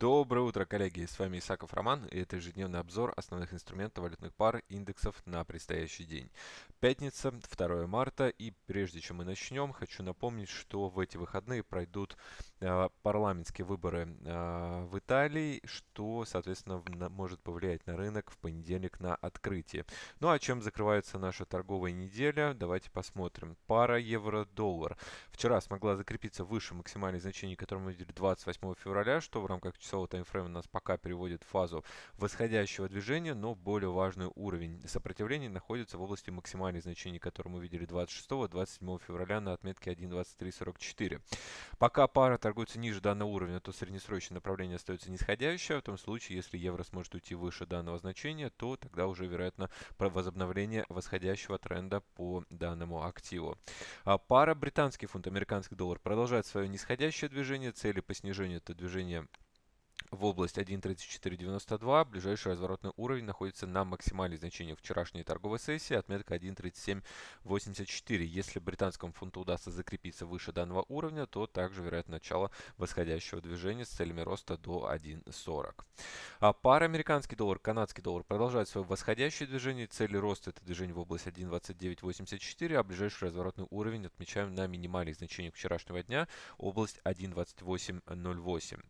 Доброе утро, коллеги! С вами Исаков Роман, и это ежедневный обзор основных инструментов валютных пар индексов на предстоящий день. Пятница, 2 марта, и прежде чем мы начнем, хочу напомнить, что в эти выходные пройдут э, парламентские выборы э, в Италии, что, соответственно, на, может повлиять на рынок в понедельник на открытие. Ну а чем закрывается наша торговая неделя, давайте посмотрим. Пара евро-доллар. Вчера смогла закрепиться выше максимальных значений, которые мы видели 28 февраля, что в рамках часового таймфрейма нас пока переводит в фазу восходящего движения, но более важный уровень сопротивления находится в области максимальных значений, которые мы видели 26-27 февраля на отметке 1.2344. Пока пара торгуется ниже данного уровня, то среднесрочное направление остается нисходящее. В том случае, если евро сможет уйти выше данного значения, то тогда уже вероятно возобновление восходящего тренда по данному активу. А пара британский фунт, американский доллар продолжает свое нисходящее движение. Цели по снижению это движение в область 1.3492. Ближайший разворотный уровень находится на максимальных значениях вчерашней торговой сессии, отметка 1.3784. Если британскому фунту удастся закрепиться выше данного уровня, то также вероятно начало восходящего движения с целями роста до 1.40. А пара американский доллар, канадский доллар продолжает свое восходящее движение. Цели роста это движение в область 1.2984, а ближайший разворотный уровень отмечаем на минимальных значениях вчерашнего дня, область 1.2808.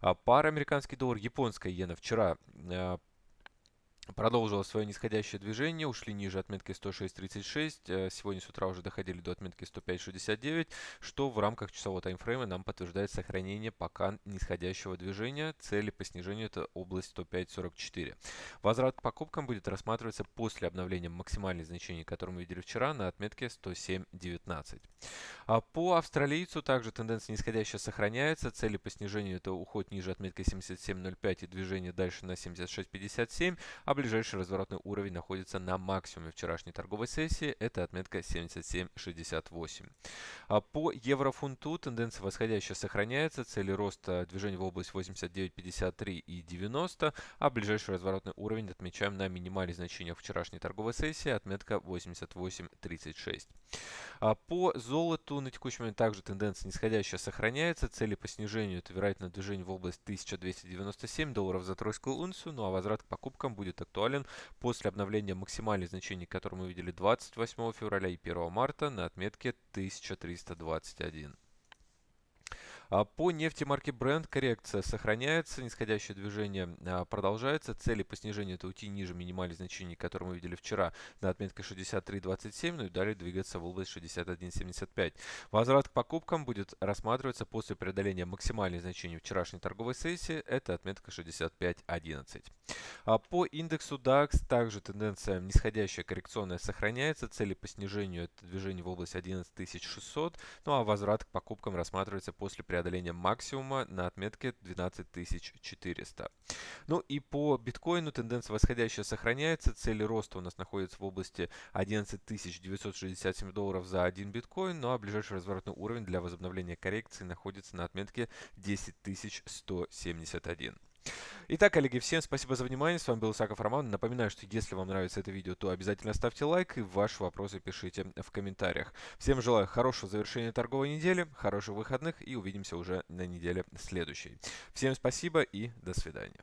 А пара американский доллар, японская иена. Вчера продолжила свое нисходящее движение, ушли ниже отметки 106.36, э, сегодня с утра уже доходили до отметки 105.69, что в рамках часового таймфрейма нам подтверждает сохранение пока нисходящего движения. Цели по снижению это область 105.44. Возврат к покупкам будет рассматриваться после обновления максимальных значений, которые мы видели вчера, на отметке 107.19. А по австралийцу также тенденция нисходящая сохраняется, цели по снижению это уход ниже отметки 77.05 и движение дальше на 76.57, а ближайший разворотный уровень находится на максимуме вчерашней торговой сессии, это отметка 77.68. А по еврофунту тенденция восходящая сохраняется, цели роста движения в область 89.53 и 90, а ближайший разворотный уровень отмечаем на минимальных значениях вчерашней торговой сессии, отметка 88.36. А по золоту на текущий момент также тенденция нисходящая сохраняется, цели по снижению это вероятно движение в область 1297 долларов за тройскую унцию, ну а возврат к покупкам будет актуален после обновления максимальных значений, которые мы видели 28 февраля и 1 марта на отметке 1321. А по нефти марки Brent коррекция сохраняется, нисходящее движение а, продолжается. Цели по снижению это уйти ниже минимальных значений, которые мы видели вчера на отметке 63.27, ну и далее двигаться в область 61.75. Возврат к покупкам будет рассматриваться после преодоления максимальных значений вчерашней торговой сессии, это отметка 65.11. А по индексу DAX также тенденция нисходящая коррекционная сохраняется, цели по снижению это движение в область 11600, ну а возврат к покупкам рассматривается после преодоления преодоления максимума на отметке 12400. Ну и по биткоину тенденция восходящая сохраняется. Цели роста у нас находятся в области 11967 долларов за один биткоин. Ну а ближайший разворотный уровень для возобновления коррекции находится на отметке 10171. Итак, коллеги, всем спасибо за внимание. С вами был Исаков Роман. Напоминаю, что если вам нравится это видео, то обязательно ставьте лайк и ваши вопросы пишите в комментариях. Всем желаю хорошего завершения торговой недели, хороших выходных и увидимся уже на неделе следующей. Всем спасибо и до свидания.